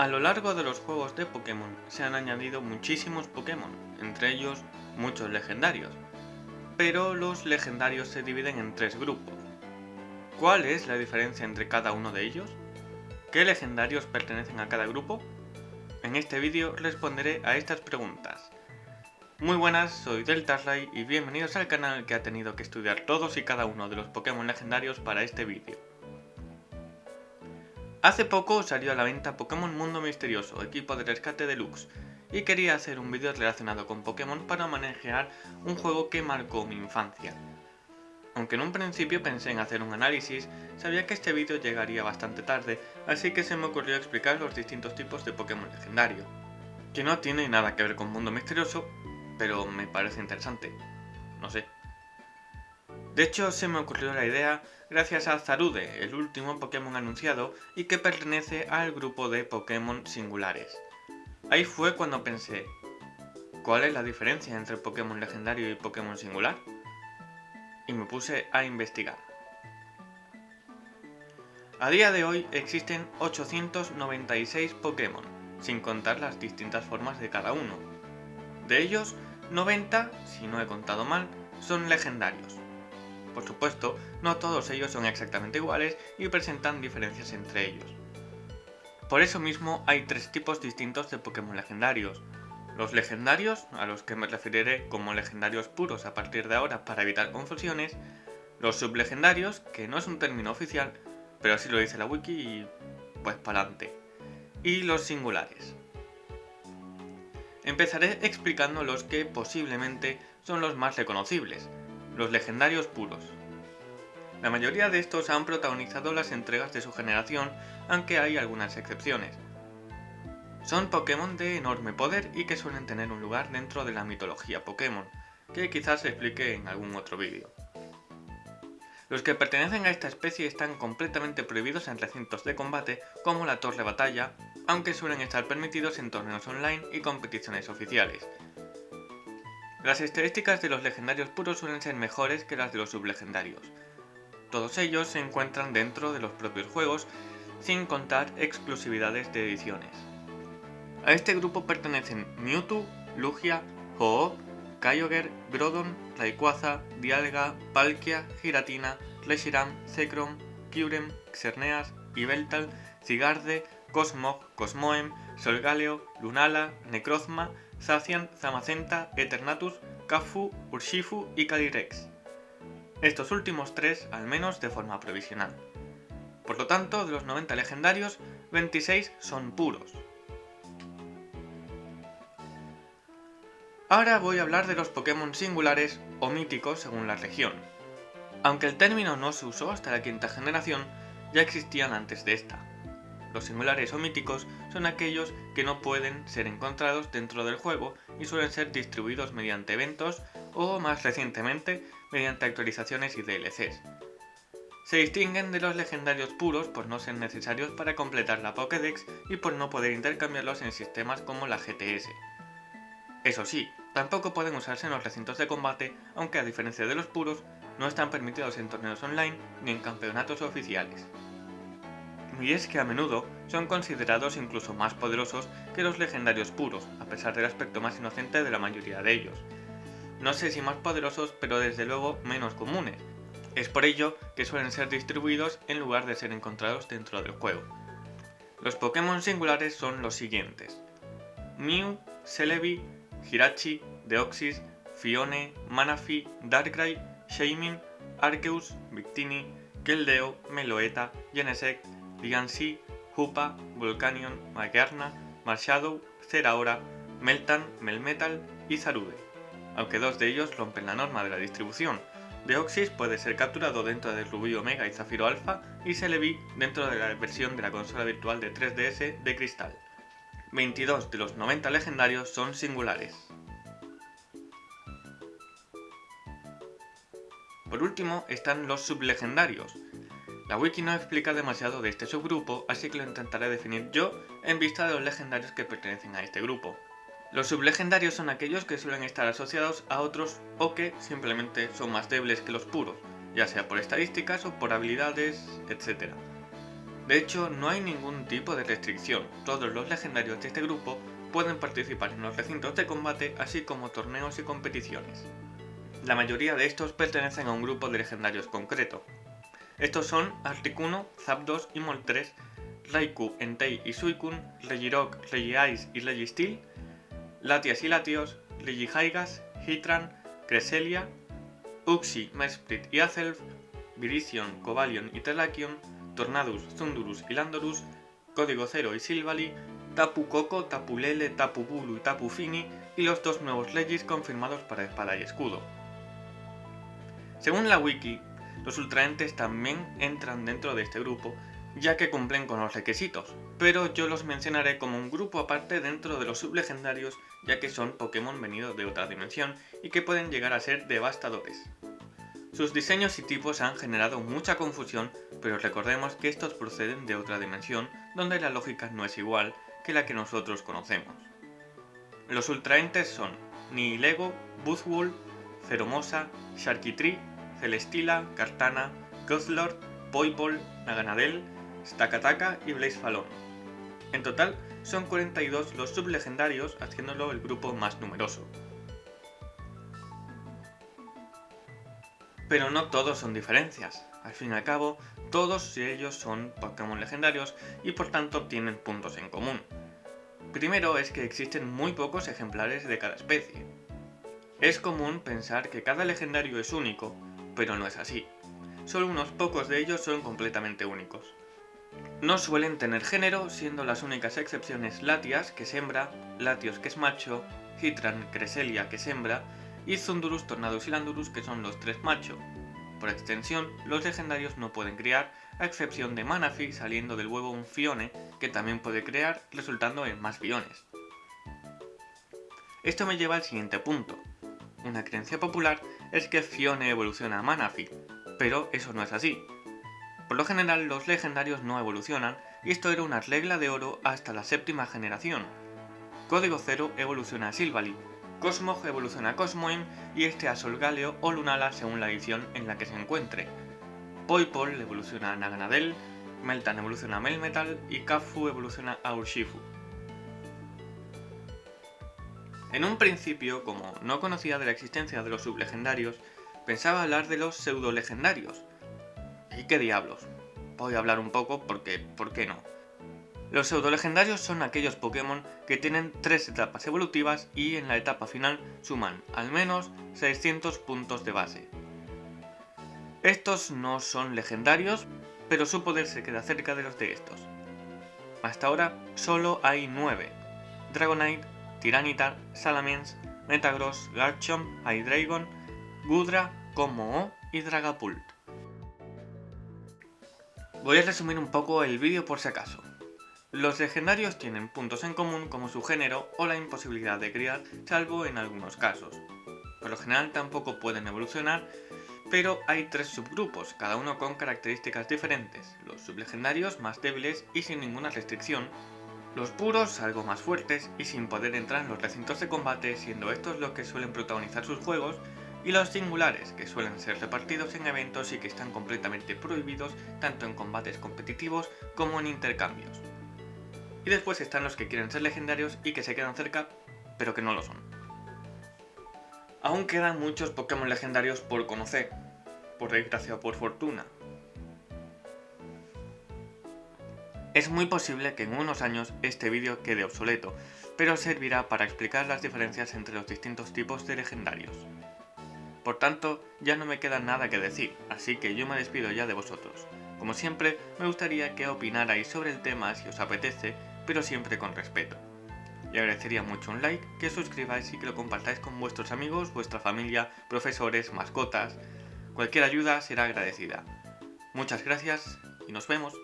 A lo largo de los juegos de Pokémon se han añadido muchísimos Pokémon, entre ellos muchos legendarios. Pero los legendarios se dividen en tres grupos. ¿Cuál es la diferencia entre cada uno de ellos? ¿Qué legendarios pertenecen a cada grupo? En este vídeo responderé a estas preguntas. Muy buenas, soy Deltarray y bienvenidos al canal que ha tenido que estudiar todos y cada uno de los Pokémon legendarios para este vídeo. Hace poco salió a la venta Pokémon Mundo Misterioso, equipo de rescate deluxe, y quería hacer un vídeo relacionado con Pokémon para manejar un juego que marcó mi infancia. Aunque en un principio pensé en hacer un análisis, sabía que este vídeo llegaría bastante tarde, así que se me ocurrió explicar los distintos tipos de Pokémon legendario. Que no tiene nada que ver con Mundo Misterioso, pero me parece interesante. No sé. De hecho, se me ocurrió la idea gracias a Zarude, el último Pokémon anunciado y que pertenece al grupo de Pokémon singulares. Ahí fue cuando pensé, ¿cuál es la diferencia entre Pokémon legendario y Pokémon singular? Y me puse a investigar. A día de hoy existen 896 Pokémon, sin contar las distintas formas de cada uno. De ellos, 90, si no he contado mal, son legendarios. Por supuesto, no todos ellos son exactamente iguales y presentan diferencias entre ellos. Por eso mismo hay tres tipos distintos de Pokémon legendarios. Los legendarios, a los que me referiré como legendarios puros a partir de ahora para evitar confusiones, los sublegendarios, que no es un término oficial, pero así lo dice la wiki y pues para adelante, y los singulares. Empezaré explicando los que posiblemente son los más reconocibles, los legendarios puros. La mayoría de estos han protagonizado las entregas de su generación, aunque hay algunas excepciones. Son Pokémon de enorme poder y que suelen tener un lugar dentro de la mitología Pokémon, que quizás explique en algún otro vídeo. Los que pertenecen a esta especie están completamente prohibidos en recintos de combate como la Torre Batalla, aunque suelen estar permitidos en torneos online y competiciones oficiales, las estadísticas de los legendarios puros suelen ser mejores que las de los sublegendarios. Todos ellos se encuentran dentro de los propios juegos, sin contar exclusividades de ediciones. A este grupo pertenecen Mewtwo, Lugia, Ho-Oh, Kyogre, Groudon, Rayquaza, Dialga, Palkia, Giratina, Reshiram, Zekrom, Kyurem, Xerneas, Yveltal, Zigarde, Cosmog, Cosmoem, Solgaleo, Lunala, Necrozma, Zacian, Zamacenta, Eternatus, Kafu, Urshifu y Calyrex. Estos últimos tres, al menos de forma provisional. Por lo tanto, de los 90 legendarios, 26 son puros. Ahora voy a hablar de los Pokémon singulares o míticos según la región. Aunque el término no se usó hasta la quinta generación, ya existían antes de esta. Los singulares o míticos son aquellos que no pueden ser encontrados dentro del juego y suelen ser distribuidos mediante eventos o, más recientemente, mediante actualizaciones y DLCs. Se distinguen de los legendarios puros por no ser necesarios para completar la Pokédex y por no poder intercambiarlos en sistemas como la GTS. Eso sí, tampoco pueden usarse en los recintos de combate, aunque a diferencia de los puros, no están permitidos en torneos online ni en campeonatos oficiales y es que a menudo son considerados incluso más poderosos que los legendarios puros, a pesar del aspecto más inocente de la mayoría de ellos. No sé si más poderosos, pero desde luego menos comunes. Es por ello que suelen ser distribuidos en lugar de ser encontrados dentro del juego. Los Pokémon singulares son los siguientes. Mew, Celebi, Hirachi, Deoxys, Fione, Manaphy, Darkrai, Shaymin, Arceus, Victini, Keldeo, Meloetta, Genesect, Diancie, Hoopa, Volcanion, Magearna, Marshadow, Zeraora, Meltan, Melmetal y Zarude, aunque dos de ellos rompen la norma de la distribución. Deoxys puede ser capturado dentro de Rubí Omega y Zafiro Alpha y Celebi dentro de la versión de la consola virtual de 3DS de Cristal. 22 de los 90 legendarios son singulares. Por último están los sublegendarios, la wiki no explica demasiado de este subgrupo, así que lo intentaré definir yo en vista de los legendarios que pertenecen a este grupo. Los sublegendarios son aquellos que suelen estar asociados a otros o que simplemente son más débiles que los puros, ya sea por estadísticas o por habilidades, etc. De hecho, no hay ningún tipo de restricción, todos los legendarios de este grupo pueden participar en los recintos de combate así como torneos y competiciones. La mayoría de estos pertenecen a un grupo de legendarios concreto. Estos son Articuno, Zapdos y Moltres, Raikou, Entei y Suicune, Regirock, Regice y Registeel, Latias y Latios, Regihaigas, Hitran, Cresselia, Uxie, Mesprit y Azelf, Virizion, Cobalion y Terrakion, Tornadus, Zundurus y Landorus, Código Cero y Silvally, Tapu Koko, Tapu Lele, Tapu Bulu y Tapu Fini y los dos nuevos Legis confirmados para espada y escudo. Según la wiki, los ultraentes también entran dentro de este grupo, ya que cumplen con los requisitos, pero yo los mencionaré como un grupo aparte dentro de los sublegendarios, ya que son Pokémon venidos de otra dimensión y que pueden llegar a ser devastadores. Sus diseños y tipos han generado mucha confusión, pero recordemos que estos proceden de otra dimensión donde la lógica no es igual que la que nosotros conocemos. Los ultraentes son Nihilego, Buzzwole, Ceromosa, Sharky Celestila, Cartana, Goathlord, Poipol, Naganadel, Stakataka y Blaze En total, son 42 los sublegendarios, haciéndolo el grupo más numeroso. Pero no todos son diferencias. Al fin y al cabo, todos ellos son Pokémon legendarios y por tanto tienen puntos en común. Primero es que existen muy pocos ejemplares de cada especie. Es común pensar que cada legendario es único, pero no es así. Solo unos pocos de ellos son completamente únicos. No suelen tener género, siendo las únicas excepciones Latias, que es hembra, Latios, que es macho, Hitran, Cresselia, que es hembra, y Zundurus, Tornadus y Landurus, que son los tres macho. Por extensión, los legendarios no pueden criar, a excepción de Manaphy saliendo del huevo un Fione, que también puede crear, resultando en más Fiones. Esto me lleva al siguiente punto. Una creencia popular es que Fione evoluciona a Manaphy, pero eso no es así. Por lo general los legendarios no evolucionan, y esto era una regla de oro hasta la séptima generación. Código Cero evoluciona a Silvally, Cosmog evoluciona a Cosmoem y este a Solgaleo o Lunala según la edición en la que se encuentre. Poipol evoluciona a Naganadel, Meltan evoluciona a Melmetal y Kafu evoluciona a Urshifu. En un principio, como no conocía de la existencia de los sublegendarios, pensaba hablar de los pseudo-legendarios. ¿Y qué diablos? Voy a hablar un poco porque, ¿por qué no? Los pseudo-legendarios son aquellos Pokémon que tienen tres etapas evolutivas y en la etapa final suman al menos 600 puntos de base. Estos no son legendarios, pero su poder se queda cerca de los de estos. Hasta ahora solo hay 9. Dragonite, Tiranitar, Salamence, Metagross, Garchomp, Hydreigon, Gudra, Como y Dragapult. Voy a resumir un poco el vídeo por si acaso. Los legendarios tienen puntos en común como su género o la imposibilidad de criar, salvo en algunos casos. Por lo general tampoco pueden evolucionar, pero hay tres subgrupos, cada uno con características diferentes, los sublegendarios más débiles y sin ninguna restricción, los puros algo más fuertes y sin poder entrar en los recintos de combate, siendo estos los que suelen protagonizar sus juegos, y los singulares, que suelen ser repartidos en eventos y que están completamente prohibidos tanto en combates competitivos como en intercambios. Y después están los que quieren ser legendarios y que se quedan cerca, pero que no lo son. Aún quedan muchos Pokémon legendarios por conocer, por desgracia o por fortuna. Es muy posible que en unos años este vídeo quede obsoleto, pero servirá para explicar las diferencias entre los distintos tipos de legendarios. Por tanto, ya no me queda nada que decir, así que yo me despido ya de vosotros. Como siempre, me gustaría que opinarais sobre el tema si os apetece pero siempre con respeto. Y agradecería mucho un like, que suscribáis y que lo compartáis con vuestros amigos, vuestra familia, profesores, mascotas. Cualquier ayuda será agradecida. Muchas gracias y nos vemos.